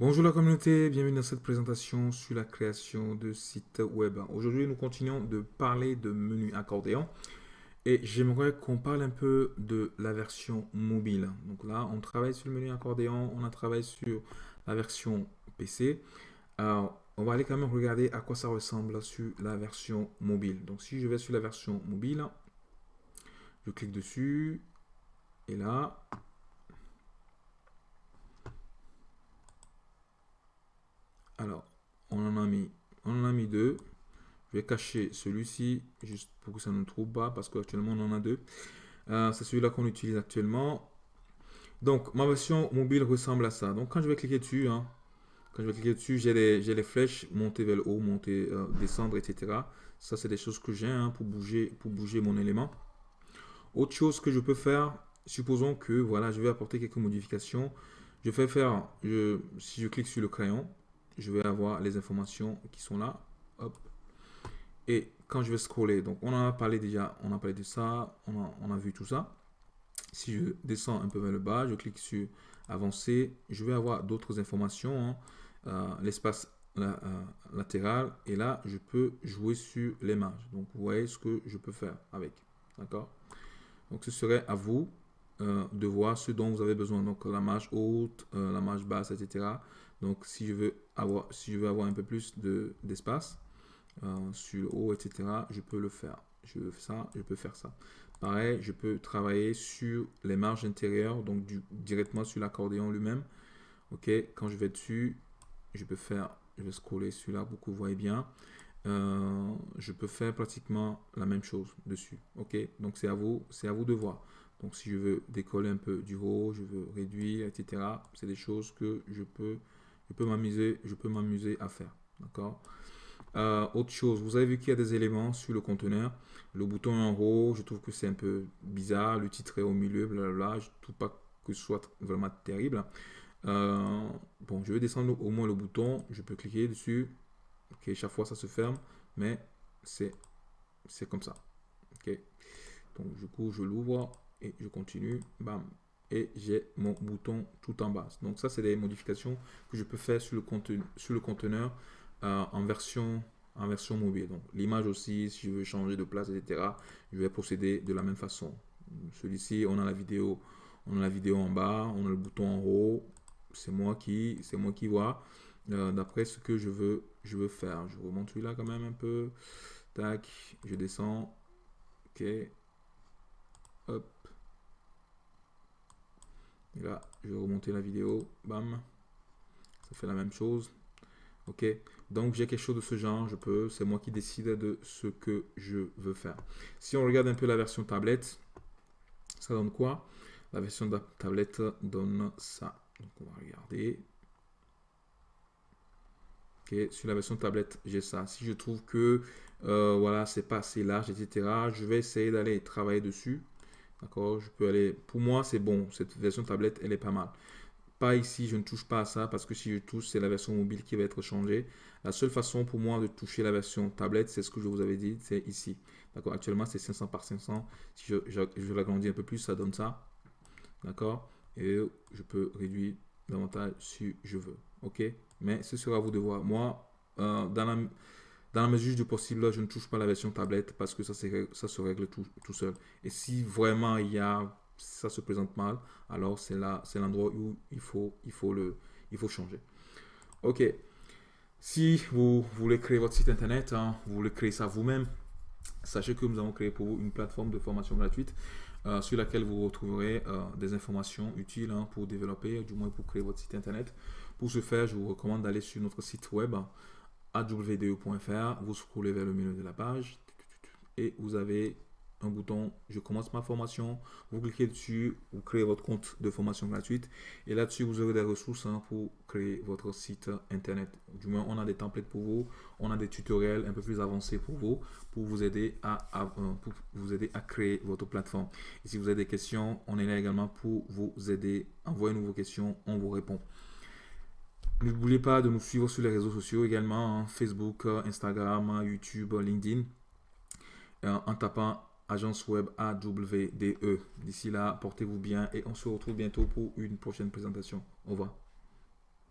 Bonjour la communauté, bienvenue dans cette présentation sur la création de sites web. Aujourd'hui, nous continuons de parler de menu accordéon et j'aimerais qu'on parle un peu de la version mobile. Donc là, on travaille sur le menu accordéon, on a travaillé sur la version PC. Alors, on va aller quand même regarder à quoi ça ressemble sur la version mobile. Donc si je vais sur la version mobile, je clique dessus et là, Alors, on en a mis, deux. Je vais cacher celui-ci juste pour que ça ne trouve pas parce qu'actuellement on en a deux. Euh, c'est celui-là qu'on utilise actuellement. Donc, ma version mobile ressemble à ça. Donc, quand je vais cliquer dessus, hein, quand je vais cliquer dessus, j'ai les, flèches monter vers le haut, monter, euh, descendre, etc. Ça, c'est des choses que j'ai hein, pour, bouger, pour bouger mon élément. Autre chose que je peux faire, supposons que voilà, je vais apporter quelques modifications. Je vais faire, si je clique sur le crayon, je vais avoir les informations qui sont là. Hop. Et quand je vais scroller, donc on a parlé déjà, on a parlé de ça, on a, on a vu tout ça. Si je descends un peu vers le bas, je clique sur avancer, je vais avoir d'autres informations, hein. euh, l'espace euh, latéral, et là, je peux jouer sur les marges. Donc, vous voyez ce que je peux faire avec. D'accord? Donc, ce serait à vous euh, de voir ce dont vous avez besoin. Donc, la marge haute, la marge basse, etc. Donc, si je veux avoir, si je veux avoir un peu plus d'espace euh, sur le haut, etc., je peux le faire. Je veux ça, je peux faire ça. Pareil, je peux travailler sur les marges intérieures, donc du, directement sur l'accordéon lui-même. Ok, quand je vais dessus, je peux faire, je vais scroller celui-là pour vous voyez bien. Euh, je peux faire pratiquement la même chose dessus. Ok, donc c'est à vous, c'est à vous de voir. Donc si je veux décoller un peu du haut, je veux réduire, etc. C'est des choses que je peux je peux m'amuser, je peux m'amuser à faire. D'accord? Euh, Autre chose, vous avez vu qu'il y a des éléments sur le conteneur. Le bouton en haut, je trouve que c'est un peu bizarre. Le titre est au milieu, blablabla. Je ne trouve pas que ce soit vraiment terrible. Euh, bon, je vais descendre au moins le bouton. Je peux cliquer dessus. Ok, chaque fois ça se ferme, mais c'est comme ça. Ok. Donc du coup, je l'ouvre et je continue. Bam, et j'ai mon bouton tout en bas. Donc ça, c'est des modifications que je peux faire sur le, contenu, sur le conteneur euh, en, version, en version mobile. Donc l'image aussi, si je veux changer de place, etc., je vais procéder de la même façon. Celui-ci, on a la vidéo, on a la vidéo en bas, on a le bouton en haut. C'est moi qui, c'est moi qui vois. Euh, d'après ce que je veux, je veux faire. Je remonte celui-là quand même un peu. Tac, je descends. Ok. Hop. Là, je vais remonter la vidéo. Bam. Ça fait la même chose. Ok. Donc, j'ai quelque chose de ce genre. Je peux. C'est moi qui décide de ce que je veux faire. Si on regarde un peu la version tablette, ça donne quoi? La version tablette donne ça. Donc, on va regarder. Ok. Sur la version tablette, j'ai ça. Si je trouve que euh, voilà, c'est pas assez large, etc., je vais essayer d'aller travailler dessus. D'accord? Je peux aller... Pour moi, c'est bon. Cette version tablette, elle est pas mal. Pas ici, je ne touche pas à ça parce que si je touche, c'est la version mobile qui va être changée. La seule façon pour moi de toucher la version tablette, c'est ce que je vous avais dit, c'est ici. D'accord? Actuellement, c'est 500 par 500. Si je, l'agrandis un peu plus, ça donne ça. D'accord? Et je peux réduire davantage si je veux. OK? Mais ce sera à vous de voir. Moi, euh, dans la dans la mesure du possible, je ne touche pas la version tablette parce que ça, ça se règle tout, tout seul. Et si vraiment il y a, ça se présente mal, alors c'est l'endroit où il faut, il, faut le, il faut changer. Ok. Si vous voulez créer votre site internet, hein, vous voulez créer ça vous-même, sachez que nous avons créé pour vous une plateforme de formation gratuite euh, sur laquelle vous retrouverez euh, des informations utiles hein, pour développer, du moins pour créer votre site internet. Pour ce faire, je vous recommande d'aller sur notre site web awde.fr, vous scrollez vers le milieu de la page et vous avez un bouton je commence ma formation vous cliquez dessus vous créez votre compte de formation gratuite et là-dessus vous aurez des ressources hein, pour créer votre site internet. Du moins on a des templates pour vous on a des tutoriels un peu plus avancés pour vous pour vous aider à, euh, vous aider à créer votre plateforme. Et si vous avez des questions on est là également pour vous aider. Envoyez-nous vos questions on vous répond N'oubliez pas de nous suivre sur les réseaux sociaux également, hein, Facebook, Instagram, YouTube, LinkedIn, euh, en tapant agence web AWDE. D'ici là, portez-vous bien et on se retrouve bientôt pour une prochaine présentation. Au revoir.